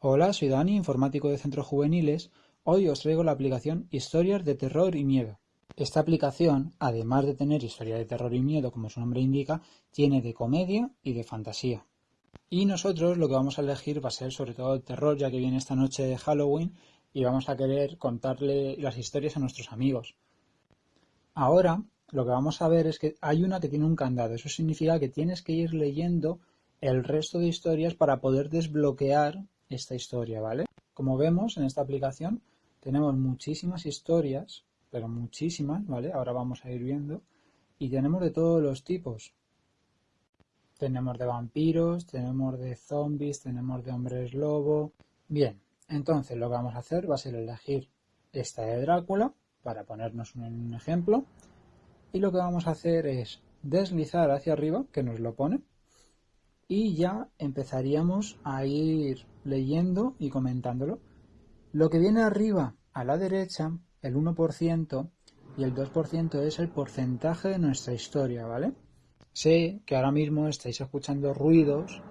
Hola, soy Dani, informático de Centros Juveniles. Hoy os traigo la aplicación Historias de Terror y Miedo. Esta aplicación, además de tener historias de terror y miedo, como su nombre indica, tiene de comedia y de fantasía. Y nosotros lo que vamos a elegir va a ser sobre todo el terror, ya que viene esta noche de Halloween y vamos a querer contarle las historias a nuestros amigos. Ahora, lo que vamos a ver es que hay una que tiene un candado. Eso significa que tienes que ir leyendo el resto de historias para poder desbloquear esta historia, ¿vale? Como vemos en esta aplicación tenemos muchísimas historias, pero muchísimas, ¿vale? Ahora vamos a ir viendo. Y tenemos de todos los tipos. Tenemos de vampiros, tenemos de zombies, tenemos de hombres lobo. Bien, entonces lo que vamos a hacer va a ser elegir esta de Drácula, para ponernos un ejemplo. Y lo que vamos a hacer es deslizar hacia arriba, que nos lo pone, y ya empezaríamos a ir leyendo y comentándolo. Lo que viene arriba a la derecha, el 1% y el 2% es el porcentaje de nuestra historia, ¿vale? Sé que ahora mismo estáis escuchando ruidos,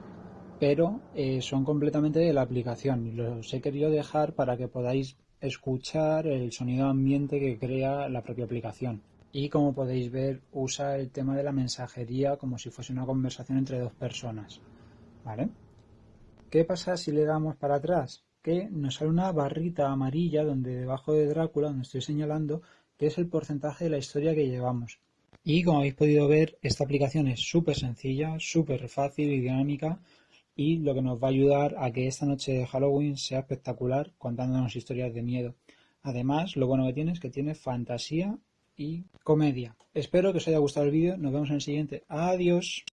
pero eh, son completamente de la aplicación y los he querido dejar para que podáis escuchar el sonido ambiente que crea la propia aplicación y como podéis ver usa el tema de la mensajería como si fuese una conversación entre dos personas. ¿Vale? ¿Qué pasa si le damos para atrás? Que nos sale una barrita amarilla donde debajo de Drácula, donde estoy señalando, que es el porcentaje de la historia que llevamos. Y como habéis podido ver, esta aplicación es súper sencilla, súper fácil y dinámica y lo que nos va a ayudar a que esta noche de Halloween sea espectacular contándonos historias de miedo. Además, lo bueno que tiene es que tiene fantasía y comedia. Espero que os haya gustado el vídeo, nos vemos en el siguiente. Adiós.